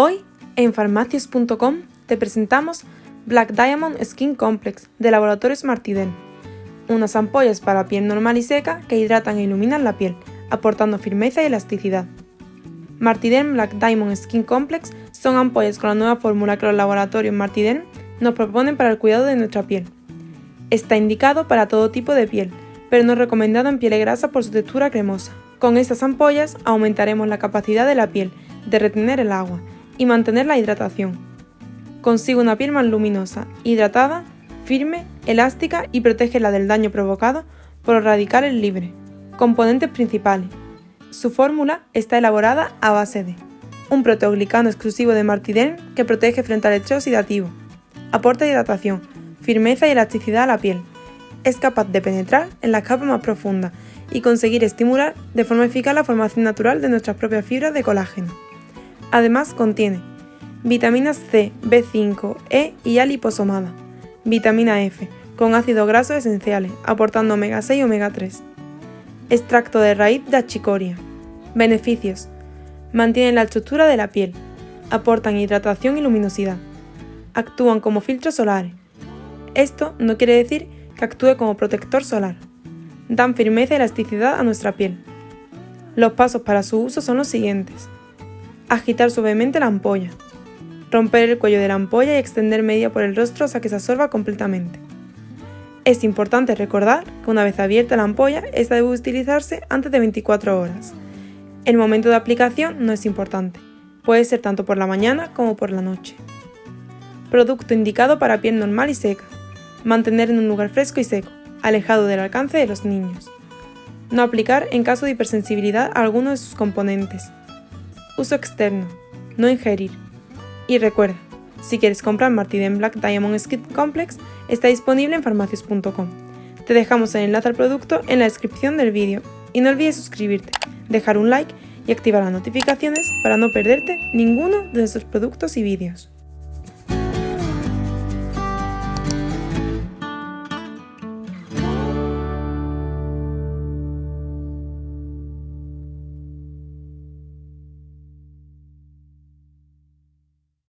Hoy, en farmacias.com, te presentamos Black Diamond Skin Complex de Laboratorios Martiden, unas ampollas para piel normal y seca que hidratan e iluminan la piel, aportando firmeza y elasticidad. Martiden Black Diamond Skin Complex son ampollas con la nueva fórmula que los laboratorios Martiden nos proponen para el cuidado de nuestra piel. Está indicado para todo tipo de piel, pero no recomendado en piel grasa por su textura cremosa. Con estas ampollas aumentaremos la capacidad de la piel de retener el agua y mantener la hidratación. Consigue una piel más luminosa, hidratada, firme, elástica y protege del daño provocado por los radicales libres. Componentes principales. Su fórmula está elaborada a base de un proteoglicano exclusivo de Martiden que protege frente al estrés oxidativo. Aporta hidratación, firmeza y elasticidad a la piel. Es capaz de penetrar en las capas más profundas y conseguir estimular de forma eficaz la formación natural de nuestras propias fibras de colágeno. Además contiene vitaminas C, B5, E y A liposomada, vitamina F, con ácidos grasos esenciales, aportando omega 6 y omega 3. Extracto de raíz de achicoria. Beneficios. Mantienen la estructura de la piel. Aportan hidratación y luminosidad. Actúan como filtros solares. Esto no quiere decir que actúe como protector solar. Dan firmeza y elasticidad a nuestra piel. Los pasos para su uso son los siguientes. Agitar suavemente la ampolla. Romper el cuello de la ampolla y extender media por el rostro hasta que se absorba completamente. Es importante recordar que una vez abierta la ampolla, esta debe utilizarse antes de 24 horas. El momento de aplicación no es importante, puede ser tanto por la mañana como por la noche. Producto indicado para piel normal y seca. Mantener en un lugar fresco y seco, alejado del alcance de los niños. No aplicar en caso de hipersensibilidad a alguno de sus componentes, Uso externo. No ingerir. Y recuerda, si quieres comprar Martiden Black Diamond Skin Complex, está disponible en farmacias.com. Te dejamos el enlace al producto en la descripción del vídeo y no olvides suscribirte, dejar un like y activar las notificaciones para no perderte ninguno de nuestros productos y vídeos.